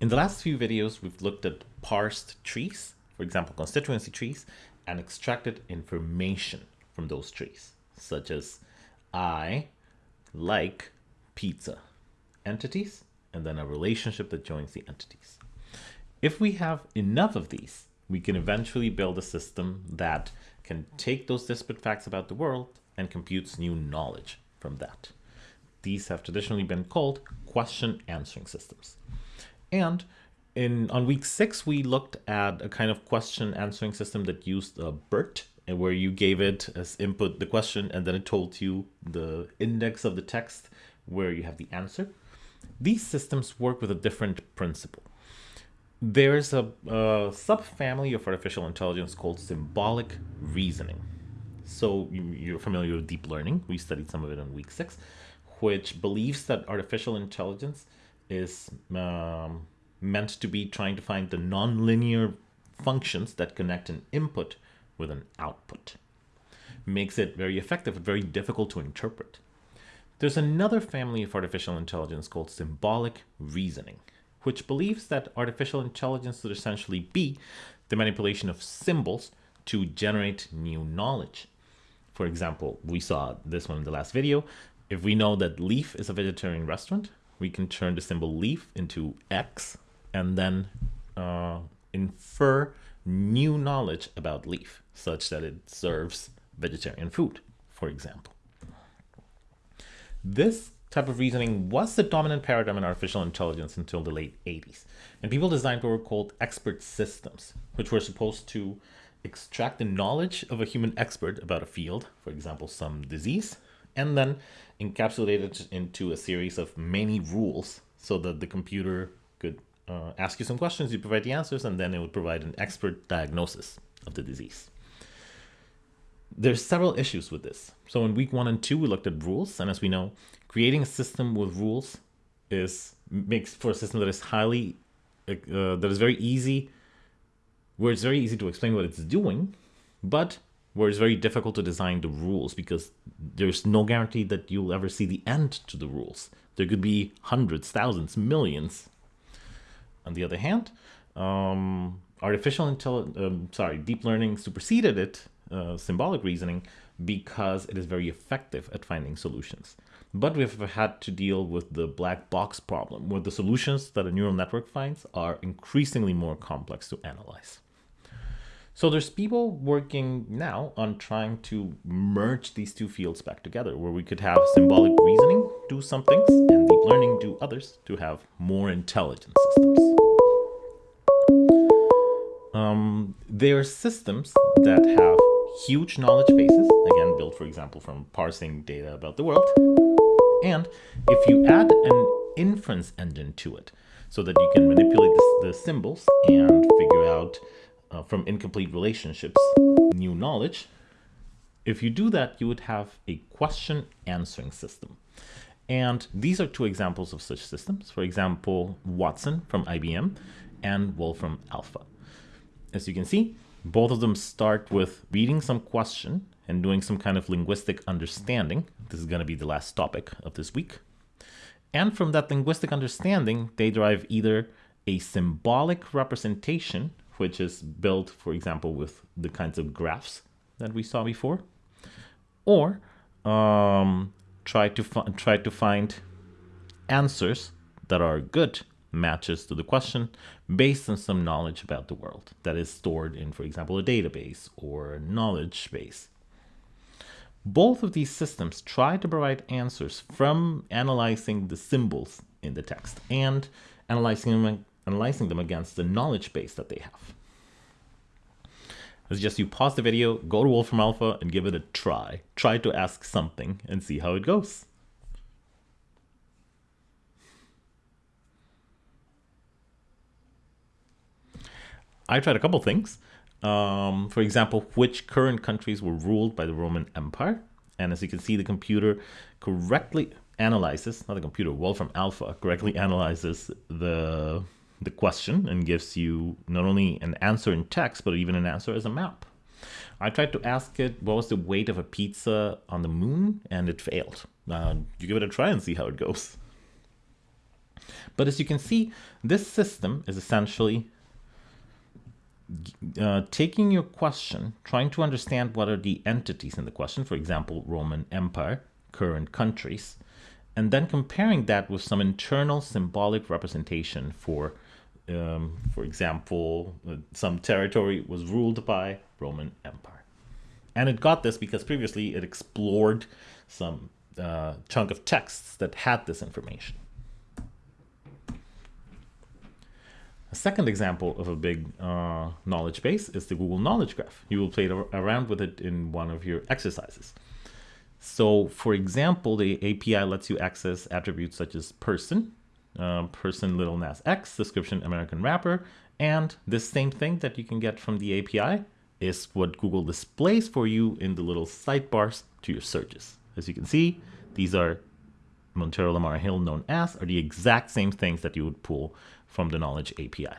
In the last few videos, we've looked at parsed trees, for example, constituency trees, and extracted information from those trees, such as I like pizza, entities, and then a relationship that joins the entities. If we have enough of these, we can eventually build a system that can take those disparate facts about the world and computes new knowledge from that. These have traditionally been called question answering systems. And in on week six, we looked at a kind of question answering system that used a BERT, and where you gave it as input the question, and then it told you the index of the text where you have the answer. These systems work with a different principle. There's a, a subfamily of artificial intelligence called symbolic reasoning. So you're familiar with deep learning. We studied some of it in week six, which believes that artificial intelligence is um, meant to be trying to find the nonlinear functions that connect an input with an output. Makes it very effective but very difficult to interpret. There's another family of artificial intelligence called symbolic reasoning, which believes that artificial intelligence would essentially be the manipulation of symbols to generate new knowledge. For example, we saw this one in the last video. If we know that Leaf is a vegetarian restaurant, we can turn the symbol leaf into X and then uh, infer new knowledge about leaf such that it serves vegetarian food, for example. This type of reasoning was the dominant paradigm in artificial intelligence until the late 80s. And people designed what were called expert systems, which were supposed to extract the knowledge of a human expert about a field, for example, some disease, and then encapsulate it into a series of many rules so that the computer could uh, ask you some questions, you provide the answers, and then it would provide an expert diagnosis of the disease. There's several issues with this. So in week one and two, we looked at rules, and as we know, creating a system with rules is makes for a system that is highly uh, that is very easy, where it's very easy to explain what it's doing, but where it's very difficult to design the rules because there's no guarantee that you'll ever see the end to the rules. There could be hundreds, thousands, millions. On the other hand, um, artificial intelligence, um, sorry, deep learning superseded it, uh, symbolic reasoning, because it is very effective at finding solutions. But we've had to deal with the black box problem, where the solutions that a neural network finds are increasingly more complex to analyze. So there's people working now on trying to merge these two fields back together, where we could have symbolic reasoning do some things and deep learning do others to have more intelligent systems. Um, there are systems that have huge knowledge bases, again, built, for example, from parsing data about the world. And if you add an inference engine to it, so that you can manipulate the, the symbols and figure out uh, from incomplete relationships new knowledge, if you do that, you would have a question answering system. And these are two examples of such systems. For example, Watson from IBM and Wolfram Alpha. As you can see, both of them start with reading some question and doing some kind of linguistic understanding. This is going to be the last topic of this week. And from that linguistic understanding, they derive either a symbolic representation which is built, for example, with the kinds of graphs that we saw before, or um, try to try to find answers that are good matches to the question based on some knowledge about the world that is stored in, for example, a database or a knowledge base. Both of these systems try to provide answers from analyzing the symbols in the text and analyzing them analyzing them against the knowledge base that they have. It's just you pause the video, go to Wolfram Alpha and give it a try. Try to ask something and see how it goes. I tried a couple things. Um, for example, which current countries were ruled by the Roman Empire. And as you can see, the computer correctly analyzes, not the computer, Wolfram Alpha correctly analyzes the the question and gives you not only an answer in text, but even an answer as a map. I tried to ask it what was the weight of a pizza on the moon, and it failed. Uh, you give it a try and see how it goes. But as you can see, this system is essentially uh, taking your question, trying to understand what are the entities in the question, for example, Roman Empire, current countries, and then comparing that with some internal symbolic representation for, um, for example, uh, some territory was ruled by Roman Empire. And it got this because previously it explored some uh, chunk of texts that had this information. A second example of a big uh, knowledge base is the Google Knowledge Graph. You will play around with it in one of your exercises. So for example, the API lets you access attributes such as person, uh, person Lil Nas X, description American rapper, and this same thing that you can get from the API is what Google displays for you in the little sidebars to your searches. As you can see, these are Montero Lamar Hill known as are the exact same things that you would pull from the Knowledge API.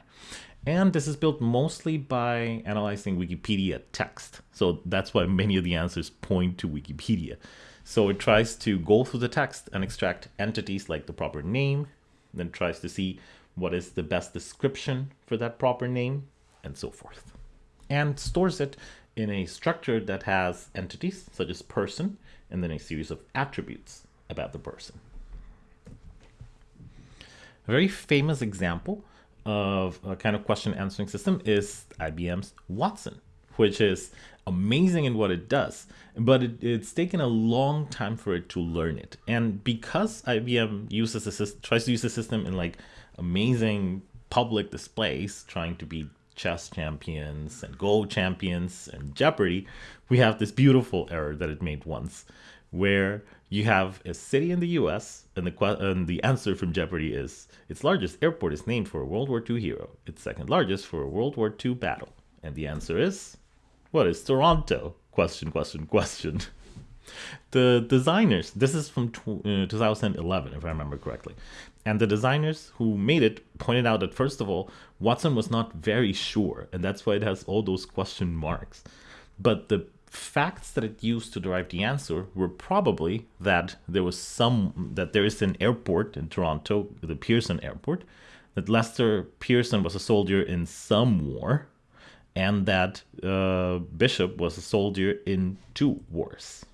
And this is built mostly by analyzing Wikipedia text. So that's why many of the answers point to Wikipedia. So it tries to go through the text and extract entities like the proper name, then tries to see what is the best description for that proper name, and so forth. And stores it in a structure that has entities such as person, and then a series of attributes about the person. A very famous example of a kind of question answering system is IBM's Watson, which is amazing in what it does, but it, it's taken a long time for it to learn it. And because IBM uses a tries to use the system in like amazing public displays, trying to be chess champions and Go champions and Jeopardy, we have this beautiful error that it made once, where you have a city in the US, and the, and the answer from Jeopardy is its largest airport is named for a World War II hero, its second largest for a World War II battle. And the answer is, what is Toronto? Question, question, question. the designers, this is from uh, 2011, if I remember correctly. And the designers who made it pointed out that, first of all, Watson was not very sure, and that's why it has all those question marks. But the facts that it used to derive the answer were probably that there was some that there is an airport in Toronto, the Pearson Airport, that Lester Pearson was a soldier in some war, and that uh, Bishop was a soldier in two wars.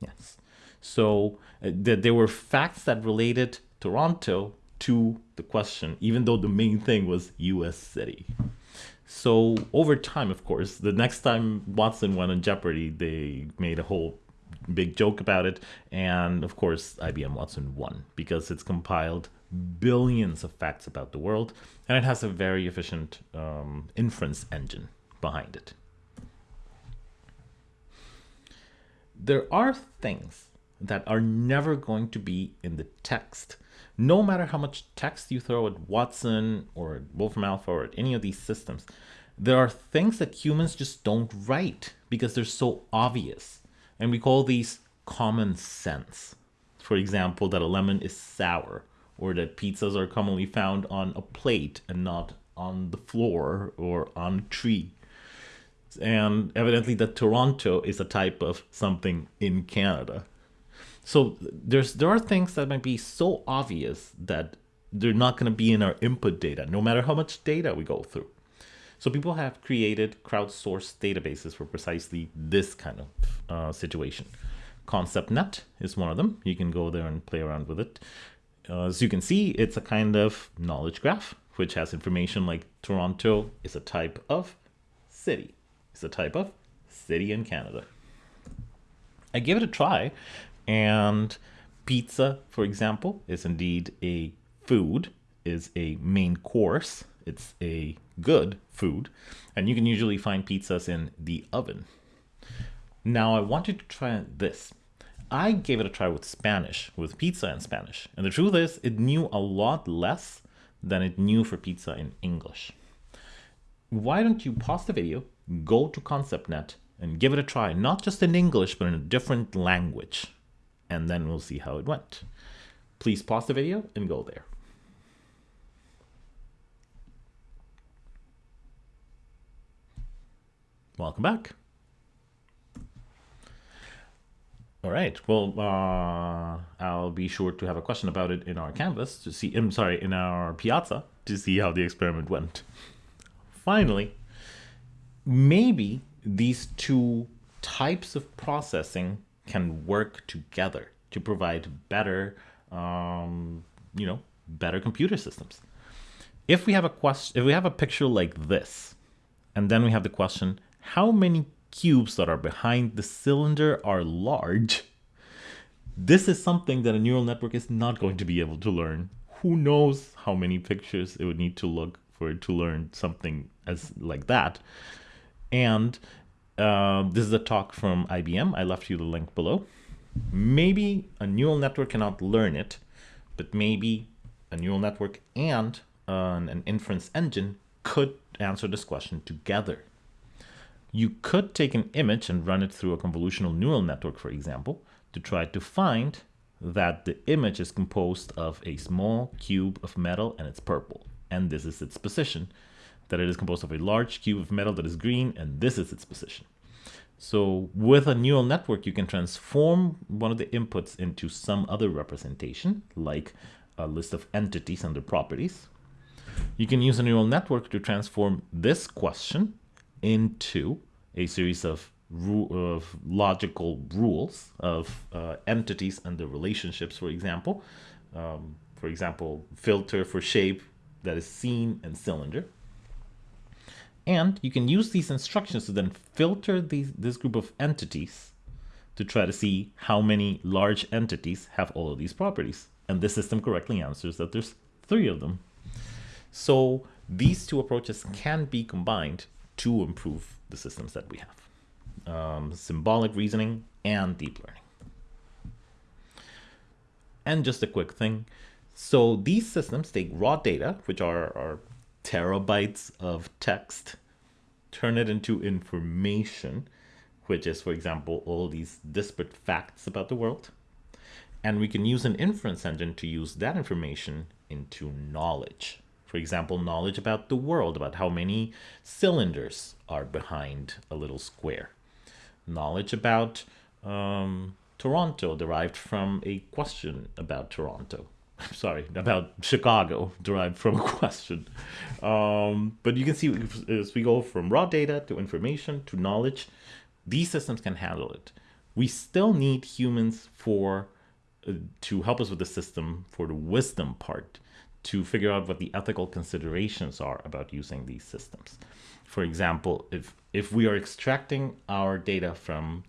Yes, so uh, that there were facts that related Toronto to the question, even though the main thing was U.S. city. So over time, of course, the next time Watson went on Jeopardy, they made a whole big joke about it. And of course, IBM Watson won because it's compiled billions of facts about the world and it has a very efficient um, inference engine behind it. There are things that are never going to be in the text no matter how much text you throw at Watson or Wolfram Alpha or at any of these systems, there are things that humans just don't write because they're so obvious. And we call these common sense. For example, that a lemon is sour or that pizzas are commonly found on a plate and not on the floor or on a tree. And evidently that Toronto is a type of something in Canada. So there's there are things that might be so obvious that they're not going to be in our input data, no matter how much data we go through. So people have created crowdsourced databases for precisely this kind of uh, situation. ConceptNet is one of them. You can go there and play around with it. Uh, as you can see, it's a kind of knowledge graph, which has information like Toronto is a type of city. It's a type of city in Canada. I gave it a try and pizza, for example, is indeed a food, is a main course. It's a good food. And you can usually find pizzas in the oven. Now I wanted to try this. I gave it a try with Spanish, with pizza in Spanish. And the truth is, it knew a lot less than it knew for pizza in English. Why don't you pause the video, go to ConceptNet, and give it a try, not just in English, but in a different language and then we'll see how it went. Please pause the video and go there. Welcome back. All right. Well, uh, I'll be sure to have a question about it in our Canvas to see. I'm sorry, in our Piazza to see how the experiment went. Finally, maybe these two types of processing can work together to provide better, um, you know, better computer systems. If we have a question, if we have a picture like this, and then we have the question, how many cubes that are behind the cylinder are large, this is something that a neural network is not going to be able to learn. Who knows how many pictures it would need to look for it to learn something as like that. And uh, this is a talk from IBM. I left you the link below. Maybe a neural network cannot learn it, but maybe a neural network and uh, an inference engine could answer this question together. You could take an image and run it through a convolutional neural network, for example, to try to find that the image is composed of a small cube of metal and it's purple. And this is its position. That it is composed of a large cube of metal that is green and this is its position. So with a neural network, you can transform one of the inputs into some other representation, like a list of entities and their properties. You can use a neural network to transform this question into a series of, of logical rules of uh, entities and the relationships, for example. Um, for example, filter for shape that is seen and cylinder. And you can use these instructions to then filter these, this group of entities to try to see how many large entities have all of these properties. And this system correctly answers that there's three of them. So these two approaches can be combined to improve the systems that we have. Um, symbolic reasoning and deep learning. And just a quick thing. So these systems take raw data, which are, are terabytes of text, turn it into information, which is, for example, all these disparate facts about the world. And we can use an inference engine to use that information into knowledge for example, knowledge about the world, about how many cylinders are behind a little square. Knowledge about um, Toronto derived from a question about Toronto. Sorry, about Chicago derived from a question. Um, but you can see as we go from raw data to information to knowledge, these systems can handle it. We still need humans for uh, to help us with the system for the wisdom part to figure out what the ethical considerations are about using these systems. For example, if if we are extracting our data from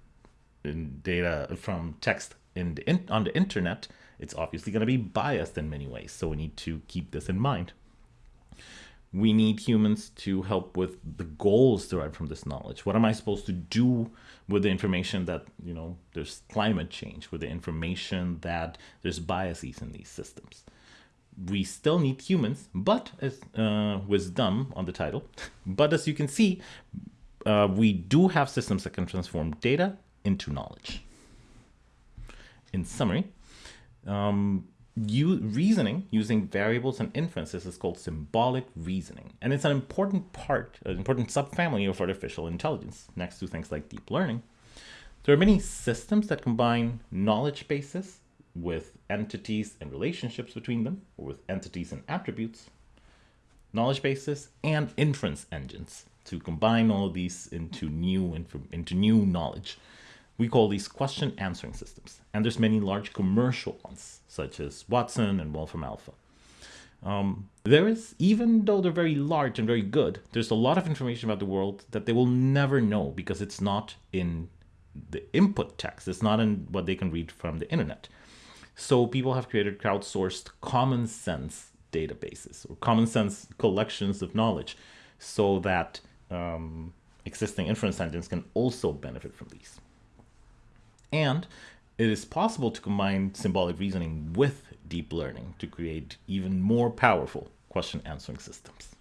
data from text in the in, on the internet, it's obviously going to be biased in many ways. So we need to keep this in mind. We need humans to help with the goals derived from this knowledge. What am I supposed to do with the information that, you know, there's climate change, with the information that there's biases in these systems? We still need humans, but as uh, wisdom on the title. But as you can see, uh, we do have systems that can transform data into knowledge. In summary, um, you, reasoning using variables and inferences is called symbolic reasoning. And it's an important part, an important subfamily of artificial intelligence, next to things like deep learning. There are many systems that combine knowledge bases with entities and relationships between them, or with entities and attributes, knowledge bases, and inference engines to combine all of these into new into new knowledge. We call these question answering systems. And there's many large commercial ones, such as Watson and Wolfram Alpha. Um, there is, even though they're very large and very good, there's a lot of information about the world that they will never know because it's not in the input text. It's not in what they can read from the internet. So people have created crowdsourced common sense databases or common sense collections of knowledge so that um, existing inference engines can also benefit from these. And it is possible to combine symbolic reasoning with deep learning to create even more powerful question answering systems.